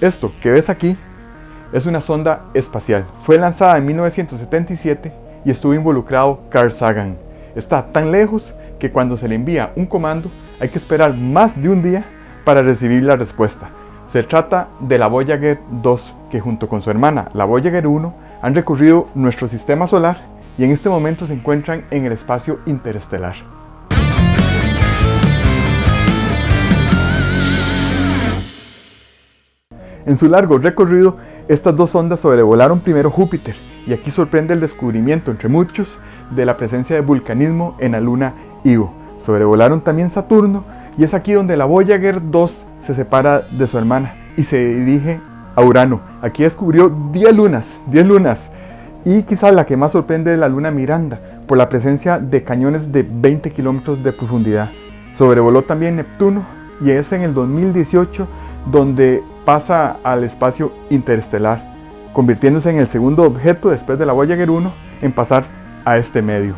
Esto que ves aquí es una sonda espacial. Fue lanzada en 1977 y estuvo involucrado Carl Sagan. Está tan lejos que cuando se le envía un comando hay que esperar más de un día para recibir la respuesta. Se trata de la Voyager 2, que junto con su hermana, la Voyager 1, han recorrido nuestro sistema solar y en este momento se encuentran en el espacio interestelar. En su largo recorrido, estas dos sondas sobrevolaron primero Júpiter, y aquí sorprende el descubrimiento, entre muchos, de la presencia de vulcanismo en la luna Io. Sobrevolaron también Saturno, y es aquí donde la Voyager 2 se separa de su hermana y se dirige a Urano. Aquí descubrió 10 lunas, 10 lunas, y quizás la que más sorprende es la luna Miranda, por la presencia de cañones de 20 kilómetros de profundidad. Sobrevoló también Neptuno, y es en el 2018 donde pasa al espacio interestelar, convirtiéndose en el segundo objeto después de la Voyager 1 en pasar a este medio.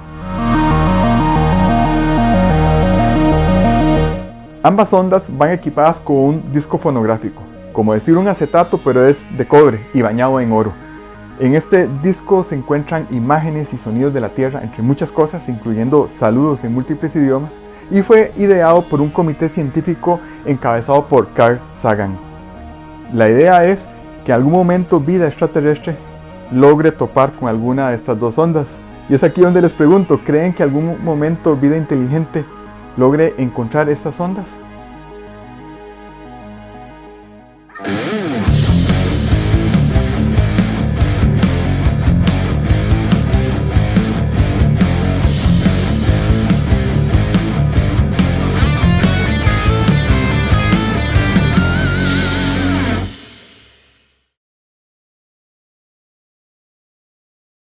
Ambas ondas van equipadas con un disco fonográfico, como decir un acetato pero es de cobre y bañado en oro. En este disco se encuentran imágenes y sonidos de la Tierra, entre muchas cosas, incluyendo saludos en múltiples idiomas, y fue ideado por un comité científico encabezado por Carl Sagan. La idea es que en algún momento vida extraterrestre logre topar con alguna de estas dos ondas. Y es aquí donde les pregunto, ¿creen que algún momento vida inteligente logre encontrar estas ondas?